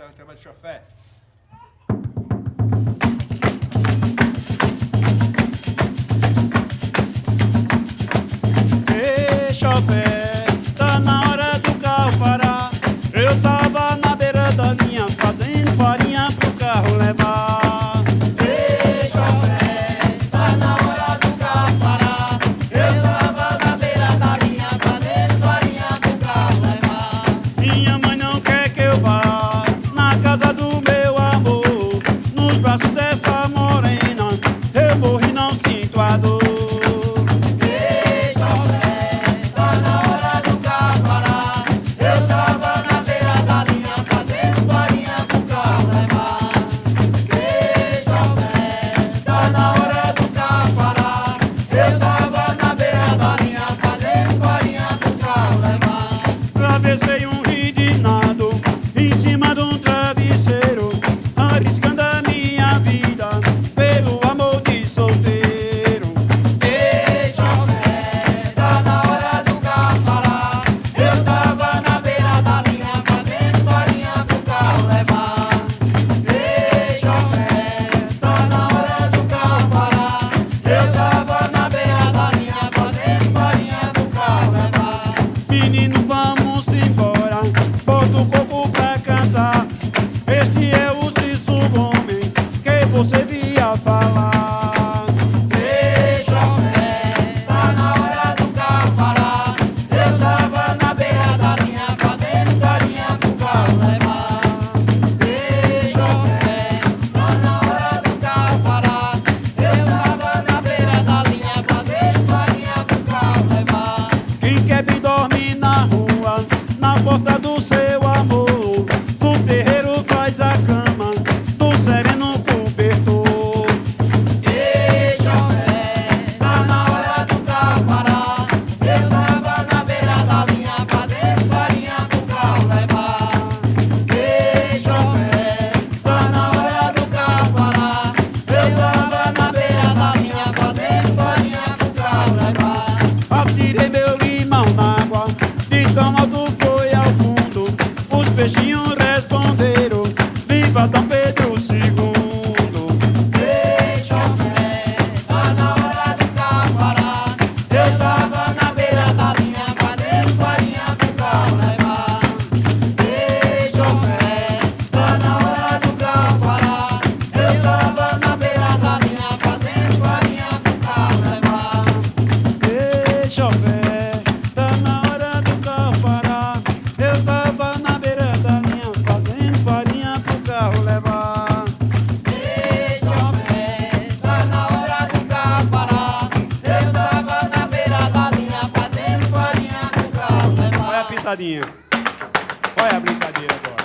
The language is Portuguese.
volta, trabalho de chofé. Ei, chofé. atravessei um rio de nada. moçadinha? Qual é a brincadeira agora?